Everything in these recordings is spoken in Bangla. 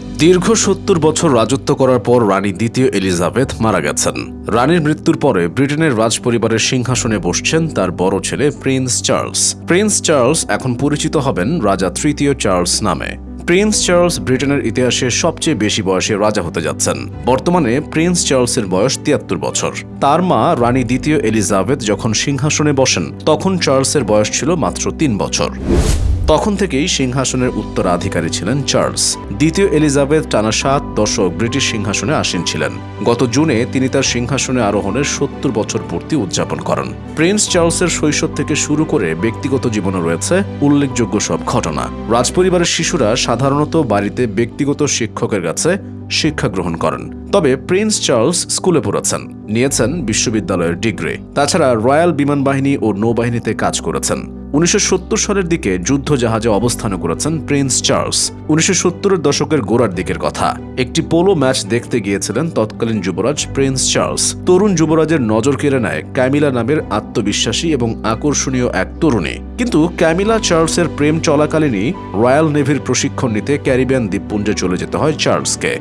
দীর্ঘ সত্তর বছর রাজত্ব করার পর রানী দ্বিতীয় এলিজাবেথ মারা গেছেন। রানীর মৃত্যুর পরে ব্রিটেনের রাজ পরিবারের সিংহাসনে বসছেন তার বড় ছেলে প্রিন্স চার্লস। প্রিন্স চার্লস এখন পরিচিত হবেন রাজা তৃতীয় চার্লস নামে। প্রিন্স চার্লস ব্রিটেনের ইতিহাসে সবচেয়ে বেশি বয়সে রাজা হতে যাচ্ছেন। বর্তমানে প্রিন্স চার্লসের বয়স তিয়াত্তর বছর। তার মা রানী দ্বিতীয় এলিজাবেথ যখন সিংহাসনে বসেন, তখন চার্লসের বয়স ছিল মাত্র তিন বছর। তখন থেকেই সিংহাসনের উত্তরাধিকারী ছিলেন চার্লস। দ্বিতীয় এলিজাবেথ টানা সাত দশক ব্রিটিশ সিংহাসনে আসীন ছিলেন। গত জুনে তিনি তার সিংহাসনে আরোহণের সত্তর বছর পূর্তি উদযাপন করেন। প্রিন্স চার্লসের শৈশব থেকে শুরু করে ব্যক্তিগত জীবনে রয়েছে উল্লেখযোগ্য সব ঘটনা। রাজপরিবারের শিশুরা সাধারণত বাড়িতে ব্যক্তিগত শিক্ষকের কাছে শিক্ষা গ্রহণ করেন। তবে প্রিন্স চার্লস স্কুলে পড়েছেন, নিয়েছেন বিশ্ববিদ্যালয়ের ডিগ্রি। তাছাড়া রয়্যাল বিমান বাহিনী ও নৌবাহিনীতে কাজ করেছেন। উনিশশো সালের দিকে যুদ্ধ জাহাজে অবস্থান করেছেন প্রিন্স চার্লস। উনিশশো দশকের গোড়ার দিকের কথা। একটি পোলো ম্যাচ দেখতে গিয়েছিলেন তৎকালীন যুবরাজ প্রিন্স চার্লস। তরুণ যুবরাজের নজর কেড়ে নেয় ক্যামিলা নামের আত্মবিশ্বাসী এবং আকর্ষণীয় এক তরুণী। কিন্তু ক্যামিলা চার্লসের প্রেম চলাকালীনই রয়্যাল নেভির প্রশিক্ষণ নিতে ক্যারিবিয়ান দ্বীপপুঞ্জে চলে যেতে হয় চার্লসকে।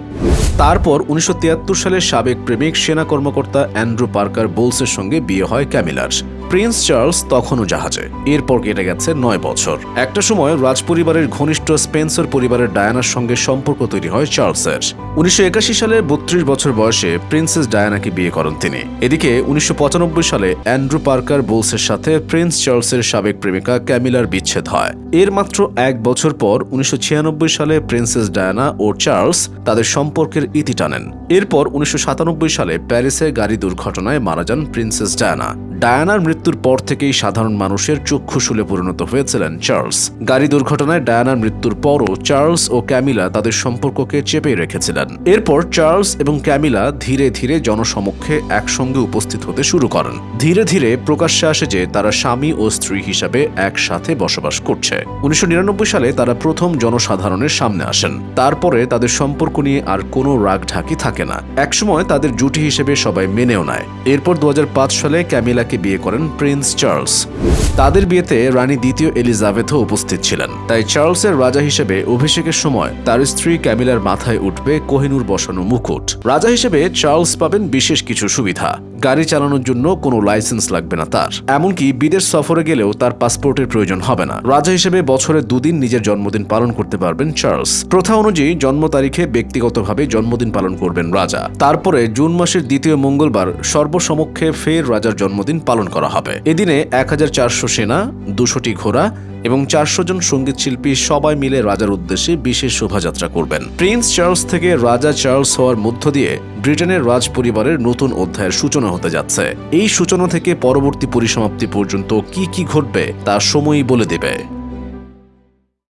তারপর উনিশশো সালের সাবেক প্রেমিক সেনা কর্মকর্তা অ্যান্ড্রু পার্কার বোলসের সঙ্গে বিয়ে হয় ক্যামিলার। প্রিন্স চার্লস তখনও জাহাজে। এরপর কেটে গেছে নয় বছর। একটা সময় রাজপরিবারের ঘনিষ্ঠ স্পেন্সার পরিবারের ডায়ানার সঙ্গে সম্পর্ক তৈরি হয় চার্লসের। উনিশশো সালে বত্রিশ বছর বয়সে প্রিন্সেস ডায়ানাকে বিয়ে করেন তিনি। এদিকে উনিশশো সালে অ্যান্ড্রু পার্কার বোলসের সাথে প্রিন্স চার্লসের সাবেক প্রেমিকা ক্যামিলার বিচ্ছেদ হয়। এর মাত্র এক বছর পর উনিশশো ছিয়ানব্বই সালে প্রিন্সেস ডায়ানা ও চার্লস তাদের সম্পর্কের ইতি টানেন। এরপর উনিশশো সাতানব্বই সালে প্যারিসে গাড়ি দুর্ঘটনায় মারা যান প্রিন্সেস ডায়ানা। ডায়ানার মৃত্যুর পর থেকেই সাধারণ মানুষের চক্ষুশূলে পরিণত হয়েছিলেন চার্লস। গাড়ি দুর্ঘটনায় ডায়ানার মৃত্যুর পরও চার্লস ও ক্যামিলা তাদের সম্পর্ককে চেপে রেখেছিলেন। এরপর চার্লস এবং ক্যামিলা ধীরে ধীরে জনসমক্ষে একসঙ্গে উপস্থিত হতে শুরু করেন। ধীরে ধীরে প্রকাশ্যে আসে যে তারা স্বামী ও স্ত্রী হিসাবে একসাথে বসবাস করছে। উনিশশো নিরানব্বই সালে তারা প্রথম জনসাধারণের সামনে আসেন। তারপরে তাদের সম্পর্ক নিয়ে আর কোনো রাগ ঢাকি থাকে না। একসময় তাদের জুটি হিসেবে সবাই মেনেও নেয়। এরপর দু হাজার পাঁচ সালে ক্যামিলাকে বিয়ে করেন প্রিন্স চার্লস। তাদের বিয়েতে রানী দ্বিতীয় এলিজাবেথও উপস্থিত ছিলেন। তাই চার্লসের রাজা হিসেবে অভিষেকের সময় তার স্ত্রী ক্যামিলার মাথায় উঠবে কোহিনুর বসানো মুকুট। রাজা হিসেবে চার্লস পাবেন বিশেষ কিছু সুবিধা। গাড়ি চালানোর জন্য কোনো লাইসেন্স লাগবে না তার। এমনকি বিদেশ সফরে গেলেও তার পাসপোর্টের প্রয়োজন হবে না। রাজা হিসেবে বছরে দুদিন নিজের জন্মদিন পালন করতে পারবেন চার্লস। প্রথা অনুযায়ী জন্ম তারিখে ব্যক্তিগতভাবে জন্মদিন পালন করবেন রাজা। তারপরে জুন মাসের দ্বিতীয় মঙ্গলবার সর্বসমক্ষে ফের রাজার জন্মদিন পালন করা হবে। এদিনে এক হাজার চারশো সেনা, দুশোটি ঘোড়া এবং চারশো জন সংগীত শিল্পী সবাই মিলে রাজার উদ্দেশ্যে বিশেষ শোভাযাত্রা করবেন। প্রিন্স চার্লস থেকে রাজা চার্লস হওয়ার মধ্য দিয়ে ব্রিটেনের রাজ পরিবারের নতুন অধ্যায়ের সূচনা হতে যাচ্ছে। এই সূচনা থেকে পরবর্তী পরিসমাপ্তি পর্যন্ত কি কি ঘটবে তা সময়ই বলে দেবে।